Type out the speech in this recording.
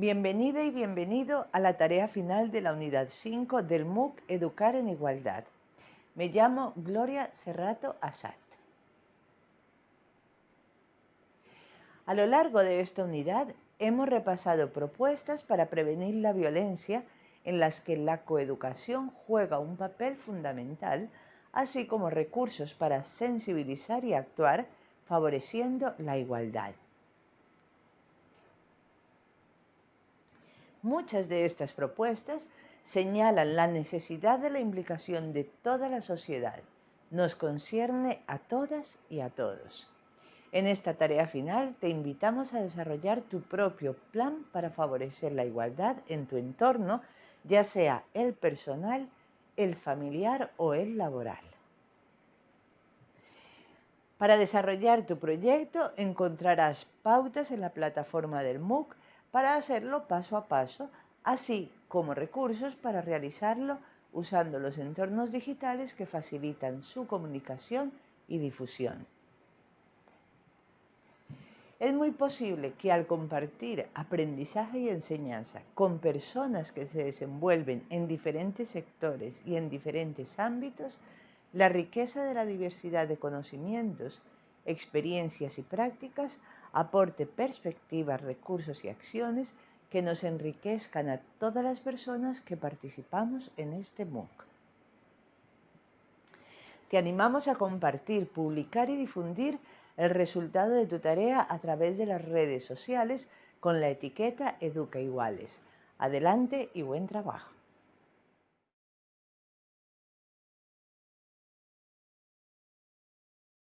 Bienvenida y bienvenido a la tarea final de la unidad 5 del MOOC Educar en Igualdad. Me llamo Gloria Serrato Asad. A lo largo de esta unidad hemos repasado propuestas para prevenir la violencia en las que la coeducación juega un papel fundamental, así como recursos para sensibilizar y actuar favoreciendo la igualdad. Muchas de estas propuestas señalan la necesidad de la implicación de toda la sociedad. Nos concierne a todas y a todos. En esta tarea final te invitamos a desarrollar tu propio plan para favorecer la igualdad en tu entorno, ya sea el personal, el familiar o el laboral. Para desarrollar tu proyecto encontrarás pautas en la plataforma del MOOC para hacerlo paso a paso, así como recursos para realizarlo usando los entornos digitales que facilitan su comunicación y difusión. Es muy posible que al compartir aprendizaje y enseñanza con personas que se desenvuelven en diferentes sectores y en diferentes ámbitos, la riqueza de la diversidad de conocimientos, experiencias y prácticas aporte perspectivas, recursos y acciones que nos enriquezcan a todas las personas que participamos en este MOOC. Te animamos a compartir, publicar y difundir el resultado de tu tarea a través de las redes sociales con la etiqueta Educa Iguales. Adelante y buen trabajo.